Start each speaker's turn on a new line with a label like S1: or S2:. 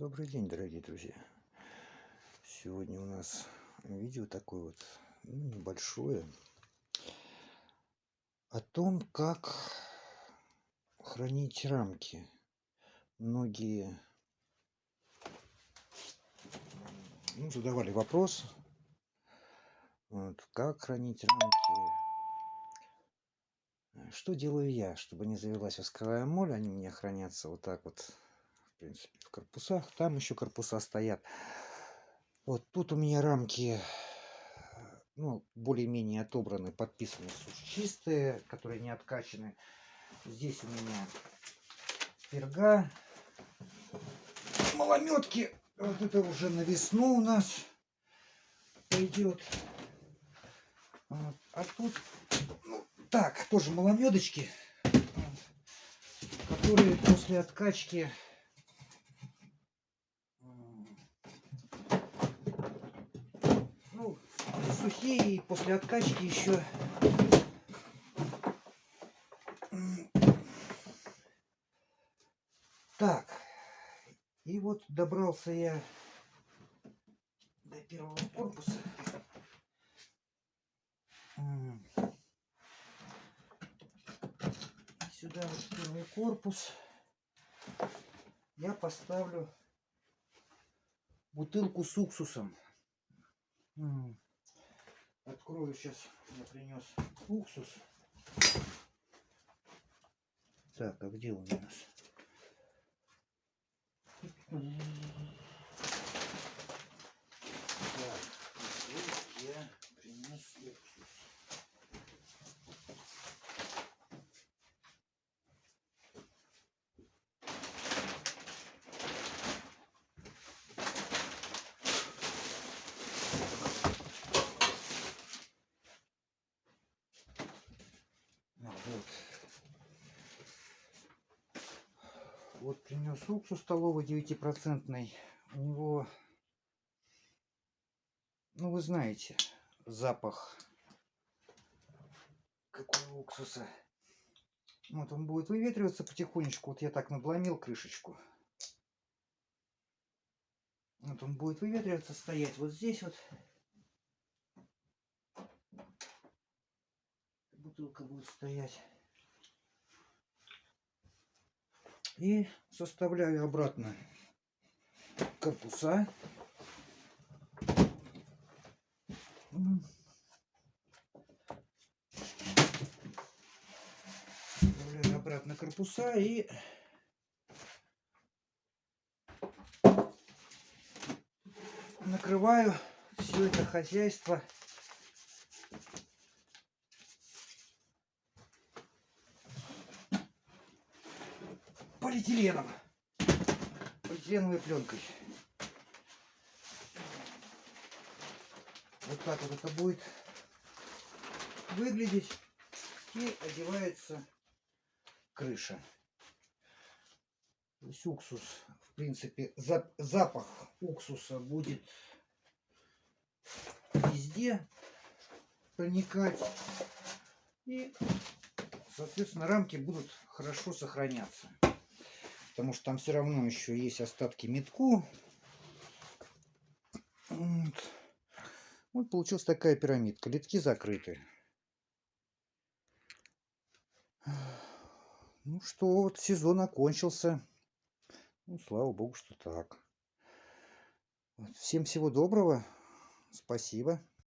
S1: Добрый день, дорогие друзья! Сегодня у нас видео такое вот ну, небольшое о том, как хранить рамки. Многие ну, задавали вопрос, вот, как хранить рамки. Что делаю я, чтобы не завелась восковая моль? Они у меня хранятся вот так вот принципе, в корпусах. Там еще корпуса стоят. Вот тут у меня рамки, ну, более-менее отобраны, подписаны, чистые, которые не откачаны. Здесь у меня перга, малометки. Вот это уже на весну у нас пойдет. Вот. А тут, ну, так, тоже маломедочки, которые после откачки сухие и после откачки еще так и вот добрался я до первого корпуса. Сюда вот первый корпус. Я поставлю бутылку с уксусом Открою сейчас, я принес уксус. Так, а где он у нас? Так, я принес уксус. Вот. Вот принес уксус столовый 9-процентный. У него, ну вы знаете, запах какой уксуса. Вот он будет выветриваться потихонечку. Вот я так надломил крышечку. Вот он будет выветриваться, стоять вот здесь вот. бутылка будет стоять. И составляю обратно корпуса. Составляю обратно корпуса и накрываю все это хозяйство полиэтиленом. Полиэтиленовой пленкой. Вот так вот это будет выглядеть. И одевается крыша. То есть уксус, в принципе, запах уксуса будет везде проникать. И, соответственно, рамки будут хорошо сохраняться потому что там все равно еще есть остатки метку. Вот. вот получилась такая пирамидка. Литки закрыты. Ну что, вот сезон окончился. Ну, слава богу, что так. Всем всего доброго. Спасибо.